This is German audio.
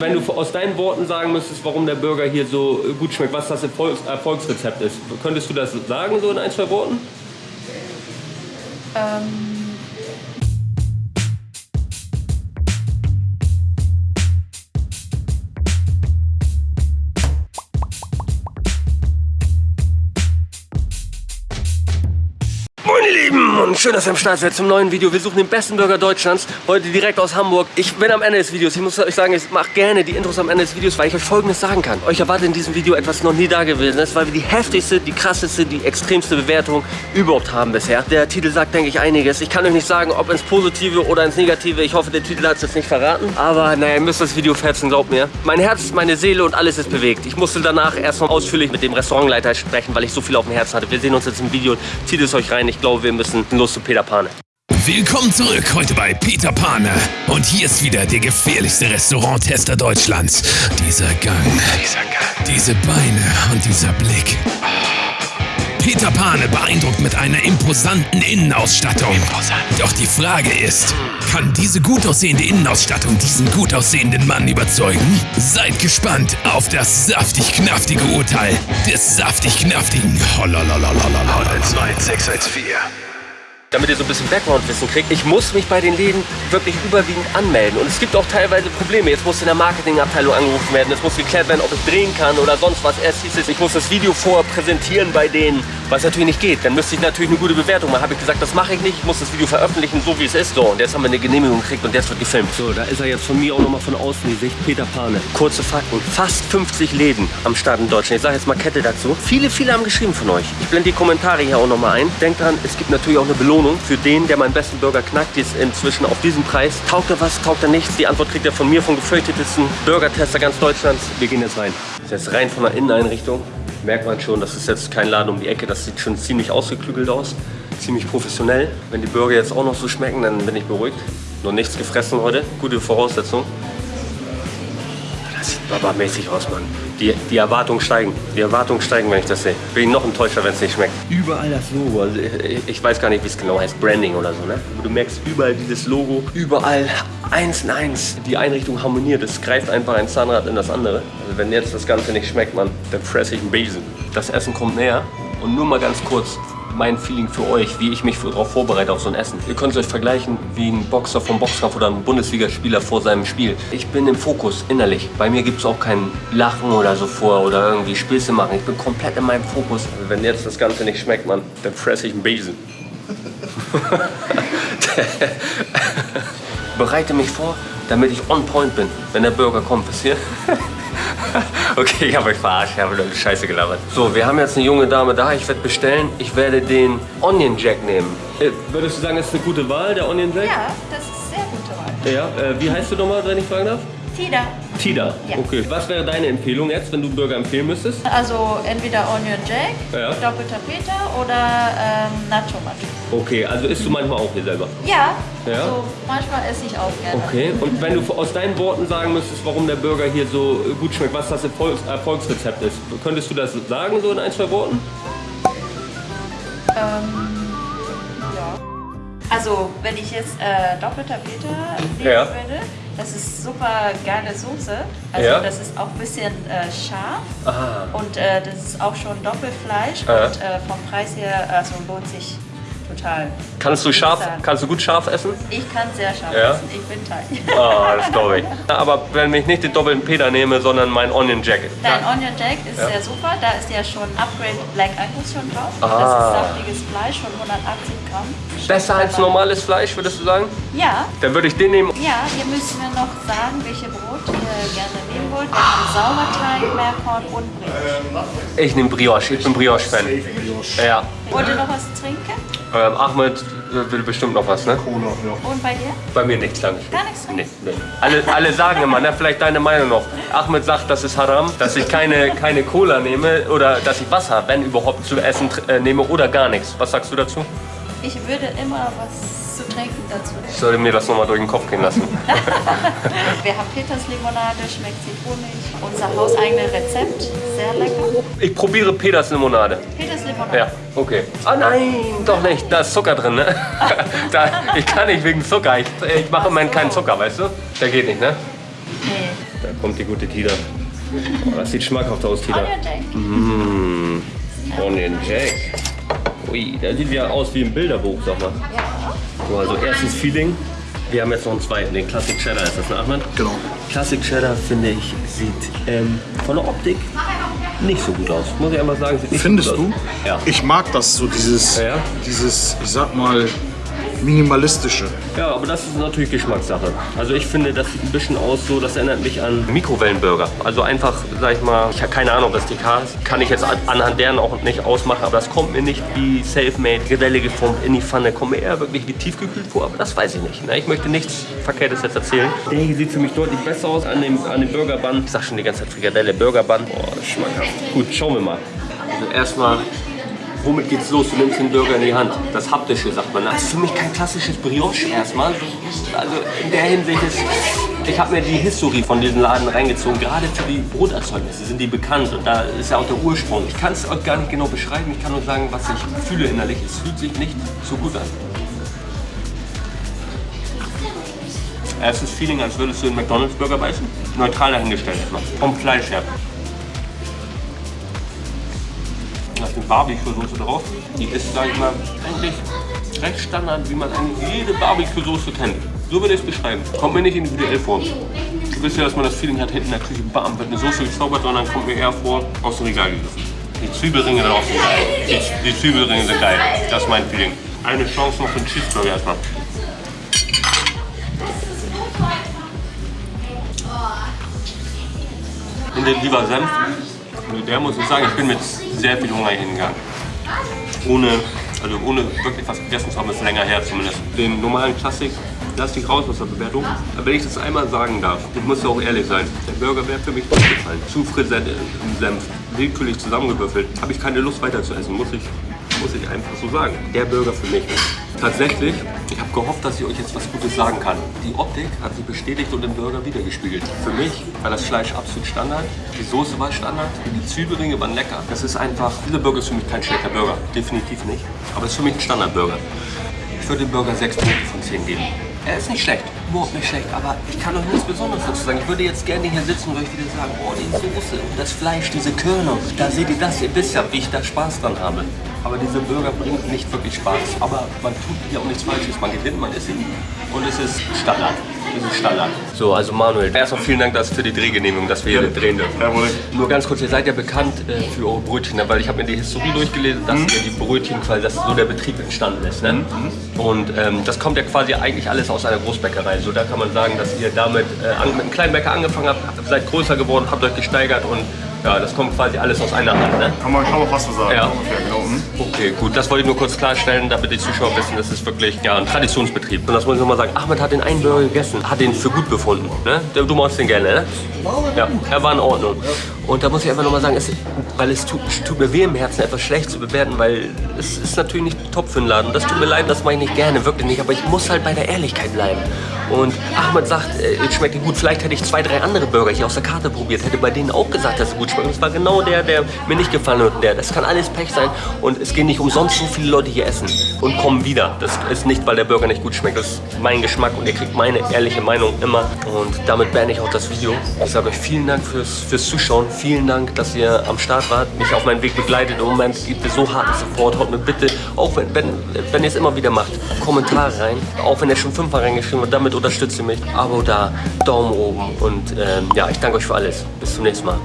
Wenn du aus deinen Worten sagen müsstest, warum der Burger hier so gut schmeckt, was das Erfolgs Erfolgsrezept ist, könntest du das sagen, so in ein, zwei Worten? Ähm, und schön, dass ihr am Start seid zum neuen Video. Wir suchen den besten Burger Deutschlands, heute direkt aus Hamburg. Ich bin am Ende des Videos, ich muss euch sagen, ich mache gerne die Intros am Ende des Videos, weil ich euch folgendes sagen kann. Euch erwartet in diesem Video etwas noch nie da gewesen ist, weil wir die heftigste, die krasseste, die extremste Bewertung überhaupt haben bisher. Der Titel sagt, denke ich, einiges. Ich kann euch nicht sagen, ob ins Positive oder ins Negative. Ich hoffe, der Titel hat es jetzt nicht verraten. Aber naja, ihr müsst das Video fetzen, glaubt mir. Mein Herz, meine Seele und alles ist bewegt. Ich musste danach erstmal ausführlich mit dem Restaurantleiter sprechen, weil ich so viel auf dem Herzen hatte. Wir sehen uns jetzt im Video. Zieht es euch rein. Ich glaube, wir müssen los zu Peter Pane. Willkommen zurück heute bei Peter Pane. Und hier ist wieder der gefährlichste Restauranttester Deutschlands. Dieser Gang, dieser Gang, diese Beine und dieser Blick. Peter Pane beeindruckt mit einer imposanten Innenausstattung. Imposant. Doch die Frage ist, kann diese gut aussehende Innenausstattung diesen gut aussehenden Mann überzeugen? Seid gespannt auf das saftig-knaftige Urteil des saftig-knaftigen Hollolololololol 19614. damit ihr so ein bisschen Background-Wissen kriegt, ich muss mich bei den Läden wirklich überwiegend anmelden. Und es gibt auch teilweise Probleme. Jetzt muss in der Marketingabteilung angerufen werden, es muss geklärt werden, ob ich drehen kann oder sonst was. Erst hieß es, ich muss das Video vorher präsentieren bei denen, was natürlich nicht geht. Dann müsste ich natürlich eine gute Bewertung machen. Habe ich gesagt, das mache ich nicht, ich muss das Video veröffentlichen, so wie es ist. So, und jetzt haben wir eine Genehmigung gekriegt und jetzt wird gefilmt. So, da ist er jetzt von mir auch nochmal von außen die Sicht, Peter Pane. Kurze Fakten, fast 50 Läden am Start in Deutschland. Ich sage jetzt mal Kette dazu. Viele, viele haben geschrieben von euch. Ich blende die Kommentare hier auch nochmal ein. Denkt dran, es gibt natürlich auch eine Belohnung für den, der meinen besten Burger knackt. Die ist inzwischen auf diesem Preis. Taugt er was, taugt er nichts? Die Antwort kriegt er von mir, vom gefürchtetesten Burger-Tester ganz Deutschlands. Wir gehen jetzt rein. Das ist jetzt rein von der Inneneinrichtung. Merkt man schon, das ist jetzt kein Laden um die Ecke. Das sieht schon ziemlich ausgeklügelt aus. Ziemlich professionell. Wenn die Burger jetzt auch noch so schmecken, dann bin ich beruhigt. Noch nichts gefressen heute. Gute Voraussetzung. Babamäßig aus, Mann. Die, die Erwartungen steigen. Die Erwartungen steigen, wenn ich das sehe. Bin ich noch enttäuschter, wenn es nicht schmeckt. Überall das Logo. Also ich, ich weiß gar nicht, wie es genau heißt. Branding oder so, ne? Du merkst überall dieses Logo. Überall eins in eins. Die Einrichtung harmoniert. Es greift einfach ein Zahnrad in das andere. Also wenn jetzt das Ganze nicht schmeckt, Mann, dann fresse ich einen Besen. Das Essen kommt näher. Und nur mal ganz kurz mein Feeling für euch, wie ich mich darauf vorbereite auf so ein Essen. Ihr könnt es euch vergleichen wie ein Boxer vom Boxkampf oder ein Bundesligaspieler vor seinem Spiel. Ich bin im Fokus innerlich. Bei mir gibt es auch kein Lachen oder so vor oder irgendwie Späße machen. Ich bin komplett in meinem Fokus. Wenn jetzt das Ganze nicht schmeckt, Mann, dann fresse ich einen Besen. Bereite mich vor, damit ich on point bin, wenn der Burger kommt. Wisst ihr? Okay, ich habe euch verarscht, ich habe nur Scheiße gelabert. So, wir haben jetzt eine junge Dame da, ich werde bestellen. Ich werde den Onion Jack nehmen. Äh, würdest du sagen, das ist eine gute Wahl, der Onion Jack? ja, das ist sehr gute Wahl. Ja, äh, wie heißt du nochmal, wenn ich fragen darf? Tida. Tida. Ja. Okay. Was wäre deine Empfehlung jetzt, wenn du einen Burger empfehlen müsstest? Also entweder Onion Jack, Ja. doppelter Peter oder ähm, Nacho Macho. Okay, also isst du manchmal auch hier selber? Ja, Ja? also manchmal esse ich auch gerne. Okay, und wenn du aus deinen Worten sagen müsstest, warum der Burger hier so gut schmeckt, was das Erfolgs Erfolgsrezept ist, könntest du das sagen, so in ein, zwei Worten? Ähm, ja. Also, wenn ich jetzt äh, doppelter Peter nehmen Ja. würde, das ist super geile Soße. Also, Ja. das ist auch ein bisschen äh, scharf Ah. und äh, das ist auch schon Doppelfleisch Ja. und äh, vom Preis her also lohnt sich total. Kannst du scharf, kannst du gut scharf essen? Ich kann sehr scharf Ja. essen, ich bin Thai. Ah, das glaube ich. Aber wenn ich nicht den doppelten Peter nehme, sondern mein Onion Jacket. Dein Onion Jack ist Ja. sehr super, da ist ja schon Upgrade Black Angus schon drauf. Ah. Das ist saftiges Fleisch von 180 Gramm. Besser als normales Fleisch, würdest du sagen? Ja, Dann würde ich den nehmen. Ja, ihr müsst mir noch sagen, welche Brot ihr gerne nehmen wollt. Wir haben Sauerteig, Meerkorn und Brioche. Ich nehme Brioche, ich bin Brioche-Fan. Ja. Wollt ihr noch was trinken? Ähm, Ahmed will bestimmt noch was, ne? Und bei dir? Bei mir nichts lang. Gar nichts Nee, nee. Alle, alle sagen immer, ne, vielleicht deine Meinung noch. Ahmed sagt, das ist Haram, dass ich keine, keine Cola nehme oder dass ich Wasser, wenn überhaupt, zu essen äh, nehme oder gar nichts. Was sagst du dazu? Ich würde immer was zu trinken dazu nehmen. Ich sollte mir das nochmal durch den Kopf gehen lassen. Wir haben Peterslimonade, schmeckt Zitronig. Unser hauseigene Rezept, sehr lecker. Ich probiere Peters Limonade. Peterslimonade. Ja, okay. Ah nein, doch nicht. Da ist Zucker drin, ne? da, ich kann nicht wegen Zucker. Ich, ich mache im Moment keinen Zucker, weißt du? Der geht nicht, ne? Nee. Der kommt die gute Tida. Oh, das sieht schmackhaft aus, Tida. Onion Jack. Mmh, Onion Jack. Ui, der sieht ja aus wie ein Bilderbuch, sag mal. Ja. So, also erstes Feeling. Wir haben jetzt noch einen zweiten, den Classic Cheddar ist das, ne Ahmed? Genau. Classic Cheddar, finde ich, sieht ähm, von der Optik nicht so gut aus. Muss ich einfach sagen, Findest so gut du? Ja. Ich mag das so, dieses, Ja, ja. dieses, ich sag mal, minimalistische. Ja, aber das ist natürlich Geschmackssache. Also ich finde, das sieht ein bisschen aus so, das erinnert mich an Mikrowellenburger. Also einfach, sag ich mal, ich habe keine Ahnung, was die K ist. Kann ich jetzt an- anhand deren auch nicht ausmachen, aber das kommt mir nicht wie Selfmade, Gewelle geformt in die Pfanne. Kommt mir eher wirklich wie tiefgekühlt vor, aber das weiß ich nicht. Ne? Ich möchte nichts Verkehrtes jetzt erzählen. Der hier sieht für mich deutlich besser aus an dem, an dem Burgerbun. Ich sag schon die ganze Zeit Frikadelle, Burgerbun. Boah, das ist schmackhaft. Gut, schauen wir mal. Also erstmal Womit geht's los? Du nimmst den Burger in die Hand. Das Haptische, sagt man. Das ist für mich kein klassisches Brioche erstmal. Also in der Hinsicht ist, ich habe mir die Historie von diesem Laden reingezogen. Gerade für die Broterzeugnisse sind die bekannt und da ist ja auch der Ursprung. Ich kann es euch gar nicht genau beschreiben. Ich kann nur sagen, was ich fühle innerlich. Es fühlt sich nicht so gut an. Erstes Feeling, als würdest du einen McDonalds-Burger beißen. Neutral dahingestellt erstmal. Vom Fleisch her. Eine Barbecue-Soße drauf. Die ist, sag ich mal, eigentlich recht Standard, wie man eigentlich jede Barbecue-Soße kennt. So würde ich es beschreiben. Kommt mir nicht individuell vor. Du wisst ja, dass man das Feeling hat, hinten in der Küche, bam, wird eine Soße gezaubert, sondern kommt mir eher vor, aus dem Regal gegriffen. Die Zwiebelringe sind auch so geil. Die, die Zwiebelringe sind geil. Das ist mein Feeling. Eine Chance noch für den Cheeseburger erstmal. In den lieber Senf. Also der muss ich sagen, ich bin mit sehr viel Hunger hingegangen. Ohne, also ohne wirklich was gegessen zu haben, ist länger her zumindest. Den normalen Klassik lasse ich raus aus der Bewertung. Aber wenn ich das einmal sagen darf, ich muss ja auch ehrlich sein, der Burger wäre für mich nicht gefallen. Zu frisett im Senf, willkürlich zusammengewürfelt. Habe ich keine Lust weiter zu essen, muss ich, muss ich einfach so sagen. Der Burger für mich. Tatsächlich, ich habe gehofft, dass ich euch jetzt was Gutes sagen kann. Die Optik hat sich bestätigt und im Burger wiedergespiegelt. Für mich war das Fleisch absolut Standard, die Soße war Standard, die Zwiebelringe waren lecker. Das ist einfach, dieser Burger ist für mich kein schlechter Burger, definitiv nicht. Aber es ist für mich ein Standardburger. Ich würde dem Burger 6 Punkte von 10 geben. Er ist nicht schlecht, überhaupt nicht schlecht, aber ich kann euch nichts Besonderes dazu sagen. Ich würde jetzt gerne hier sitzen und euch wieder sagen, oh, die Soße das Fleisch, diese Körner, da seht ihr das, ihr wisst ja, wie ich da Spaß dran habe. Aber dieser Burger bringt nicht wirklich Spaß. Aber man tut hier auch nichts Falsches. Man gewinnt, man isst ihn. Und es ist Standard. Es ist Standard. So, also Manuel, erstmal vielen Dank dass für die Drehgenehmigung, dass wir hier drehen dürfen. Jawohl. Nur ganz kurz, ihr seid ja bekannt äh, für eure Brötchen, ne? weil ich habe mir die Historie durchgelesen, dass ihr die Brötchen quasi, dass so der Betrieb entstanden ist. Ne? Und ähm, das kommt ja quasi eigentlich alles aus einer Großbäckerei. So da kann man sagen, dass ihr damit äh, an, mit einem kleinen Bäcker angefangen habt, seid größer geworden, habt euch gesteigert und ja, das kommt quasi alles aus einer Hand. Ne? Kann man, kann man fast so sagen. Ja. Ungefähr, Mhm. Okay, gut, das wollte ich nur kurz klarstellen, damit die Zuschauer wissen, das ist wirklich ja, ein Traditionsbetrieb. Und das muss ich nochmal sagen, Ahmed hat den einen Burger gegessen, hat den für gut befunden. Ne? Du magst den gerne, ne? Ja, er war in Ordnung. Und da muss ich einfach nochmal sagen, es, weil es tut, tut mir weh im Herzen, etwas schlecht zu bewerten, weil es ist natürlich nicht top für den Laden. Das tut mir leid, das mache ich nicht gerne, wirklich nicht. Aber ich muss halt bei der Ehrlichkeit bleiben. Und Ahmed sagt, äh, es schmeckt ihm gut. Vielleicht hätte ich zwei, drei andere Burger hier aus der Karte probiert, hätte bei denen auch gesagt, dass es gut schmeckt. Und es war genau der, der mir nicht gefallen hat. Der. Das kann alles Pech sein. Und es gehen nicht umsonst so viele Leute hier essen und kommen wieder. Das ist nicht, weil der Burger nicht gut schmeckt. Das ist mein Geschmack und ihr kriegt meine ehrliche Meinung immer. Und damit beende ich auch das Video. Ich sage euch vielen Dank fürs, fürs Zuschauen. Vielen Dank, dass ihr am Start wart, mich auf meinem Weg begleitet. Im Moment gibt es so harten Support. Haut mir bitte, auch wenn, wenn, wenn ihr es immer wieder macht, Kommentare rein. Auch wenn ihr schon fünfmal reingeschrieben habt, damit unterstützt ihr mich. Abo da, Daumen oben und ähm, ja, ich danke euch für alles. Bis zum nächsten Mal.